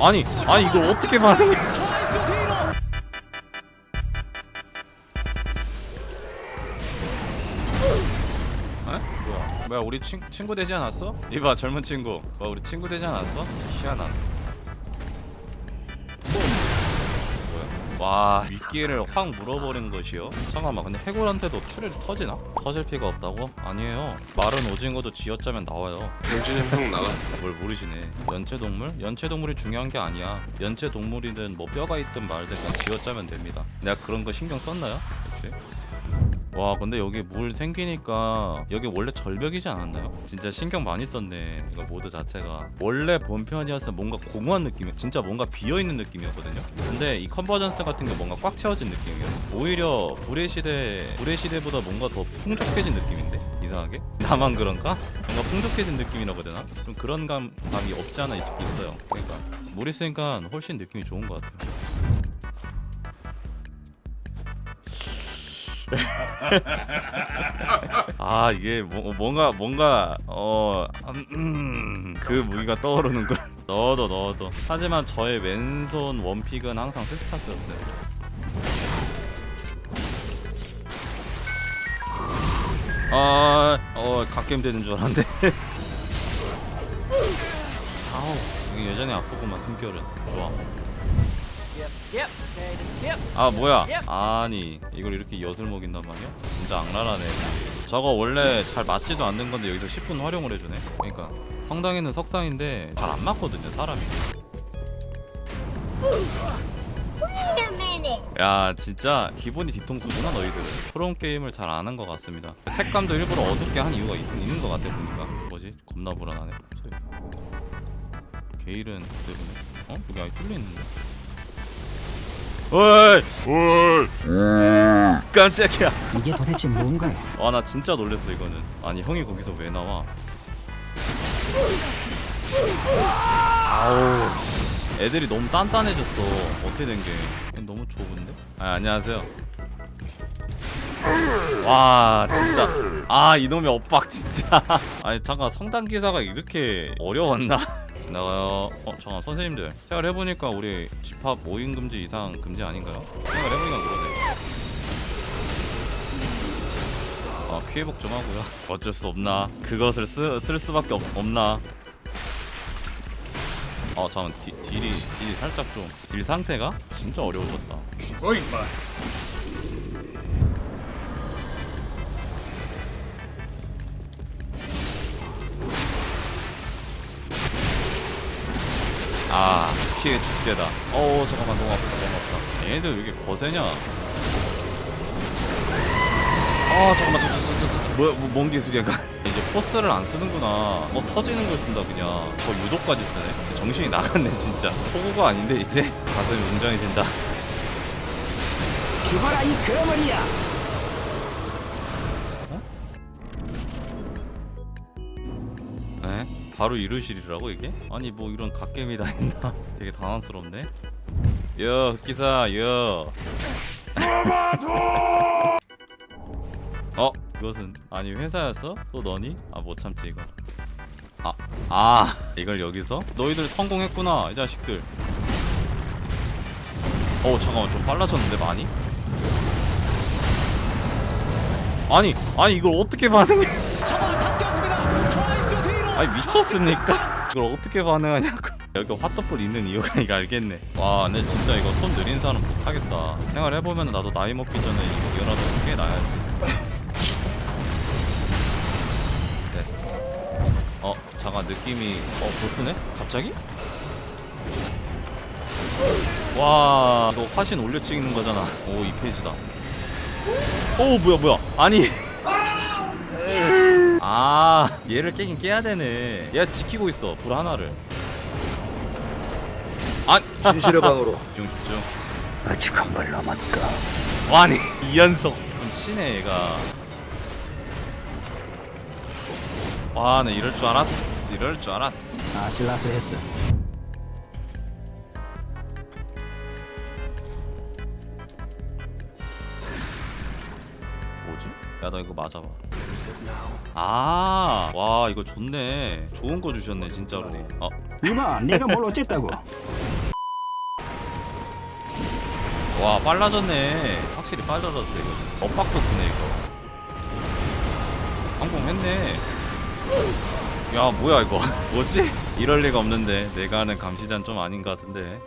아니 아니 이걸 어떻게 반응해 뭐야? 우리 친, 친구 되지 않았어? 이봐 젊은 친구. 뭐 우리 친구 되지 않았어? 희한하네 와 미끼를 확 물어버린 것이요 잠깐만 근데 해골한테도 출혈이 터지나? 터질 피가 없다고? 아니에요 마른 오징어도 쥐어짜면 나와요 병준이 형 나가. 뭘 모르시네 연체동물? 연체동물이 중요한 게 아니야 연체동물이든 뭐 뼈가 있든 말든 그냥 쥐어짜면 됩니다 내가 그런 거 신경 썼나요? 혹시? 와 근데 여기 물 생기니까 여기 원래 절벽이지 않았나요? 진짜 신경 많이 썼네 이거 모드 자체가 원래 본편이었으면 뭔가 공허한 느낌이 진짜 뭔가 비어있는 느낌이었거든요 근데 이 Convergence 같은 게 뭔가 꽉 채워진 느낌이에요 오히려 불의 시대 불의 시대보다 뭔가 더 풍족해진 느낌인데 이상하게? 나만 그런가? 뭔가 풍족해진 느낌이라고 해야 되나? 좀 그런 감, 감이 없지 않아 있, 있어요 그러니까 물 있으니까 훨씬 느낌이 좋은 것 같아요 아 이게 뭐, 뭔가 뭔가 어그 음, 그 무기가 떠오르는군 넣어도 넣어도 하지만 저의 왼손 원픽은 항상 세스타스였어요 아, 어, 갓겜 되는 줄 알았는데. 아우, 이게 예전에 아프구만 숨결은. 좋아. 아 뭐야? 아니 이걸 이렇게 엿을 먹인단 말이야? 진짜 악랄하네. 저거 원래 잘 맞지도 않는 건데 여기서 10분 활용을 해주네. 그러니까 성당에는 석상인데 잘 안 맞거든요 사람이. 야 진짜 기본이 뒤통수구나 너희들은. 프롬 게임을 잘 안 한 것 같습니다. 색감도 일부러 어둡게 한 이유가 있, 있는 것 같아 보니까. 뭐지? 겁나 불안하네. 게일은 때문에. 어? 여기 아예 뚫려 있는데. 어이! 깜짝이야. 이게 도대체 뭔가요? 와나 진짜 놀랬어 이거는. 아니 형이 거기서 왜 나와? 아우 애들이 너무 단단해졌어. 어떻게 된게? 너무 좁은데? 아 안녕하세요. 와 진짜. 아 이놈의 엇박 진짜. 아니 잠깐 성당 기사가 이렇게 어려웠나? 지 나가요 어 잠깐 선생님들. 생각을 해보니까 우리 집합 모임 금지 이상 금지 아닌가요? 생각을 해보니까 그러네. 아 피해복 좀 하고요. 어쩔 수 없나. 그것을 쓰, 쓸 수밖에 없, 없나. 아 잠깐 디, 딜이 딜이 살짝 좀 딜 상태가 진짜 어려워졌다. 죽어 임마. 아 피해 축제다. 어우 잠깐만 너무 아프다 너무 아프다. 얘네들 왜 이렇게 거세냐? 아 잠깐만 저, 저, 저, 저, 저, 뭐야 뭐, 뭔 기술이야 이제 포스를 안 쓰는구나. 뭐 터지는 걸 쓴다 그냥. 저 유도까지 쓰네. 정신이 나갔네 진짜. 호구가 아닌데 이제? 가슴이 웅장해진다. 죽어라 이 거머리야! 바로 이루실이라고 이게? 아니 뭐 이런 갓겜이 다 있나? 되게 당황스럽네 여 흑기사 여 어? 이것은 아니 회사였어? 또 너니? 아 못 참지 이거 아, 아 이걸 여기서? 너희들 성공했구나 이 자식들 어 잠깐만 좀 빨라졌는데 많이? 아니 아니 이걸 어떻게 반응해 아니 미쳤습니까? 이걸 어떻게 반응하냐고. 여기 핫도플 있는 이유가 이거 알겠네. 와 근데 진짜 이거 손 느린 사람 못하겠다. 생활해보면 나도 나이 먹기 전에 이거 이거라도 꽤 나야지. 됐어. 어 잠깐 느낌이 어 보스네? 갑자기? 와 이거 화신 올려 찍는 거잖아. 오 이 페이지다. 오 뭐야 뭐야. 아니 아 얘를 깨긴 깨야 되네 얘 지키고 있어 불 하나를 아 진실의 방으로. 집중 집중 아직 한 발 남았다. 아니 이연속 좀 치네 얘가 와나 이럴 줄 알았어 이럴 줄 알았어 아슬아슬했어. 뭐지? 야 너 이거 맞아봐 아, 와 이거 좋네. 좋은 거 주셨네 진짜로. 어. 이마, 네가 뭘 어쨌다고? 와 빨라졌네. 확실히 빨라졌어 이거. 엇박코스네 이거. 성공했네. 야 뭐야 이거 뭐지? 이럴 리가 없는데 내가 하는 감시자는 좀 아닌 것 같은데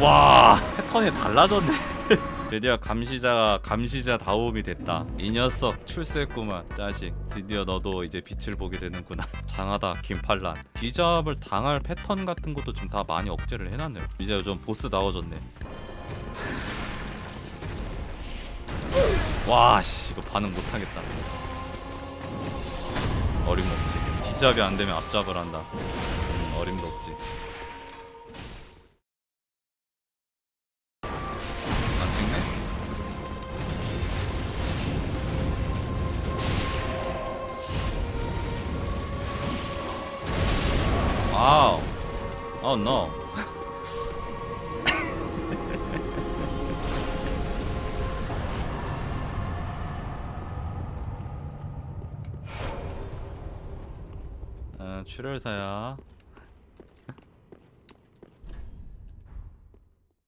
와 패턴이 달라졌네 드디어 감시자가 감시자 다움이 됐다. 이 녀석 출세했구만 짜식. 드디어 너도 이제 빛을 보게 되는구나. 장하다 김팔란 비잡을 당할 패턴 같은 것도 좀 다 많이 억제를 해놨네요. 이제 좀 보스 나와졌네. 와씨 이거 반응 못하겠다. 어림도 없지. 디잡이 안되면 앞잡을 한다. 음, 어림도 없지 와우. Oh no. 어, 출혈사야.